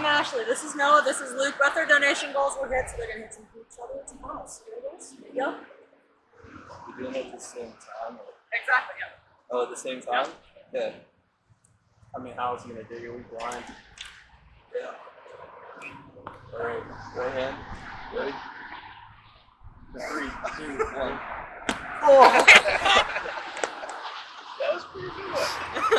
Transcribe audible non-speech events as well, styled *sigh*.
I'm Ashley. This is Noah. This is Luke. Both our donation goals were hit, so they're gonna hit some each other some balls. There it is. There you go. We're doing it at the same time. Exactly. Yeah. Oh, at the same time? Yeah. I mean, how is he gonna do it? We blind. Yeah. All right. Right hand. Ready? Three, two, one. *laughs* Oh! *laughs* That was pretty good.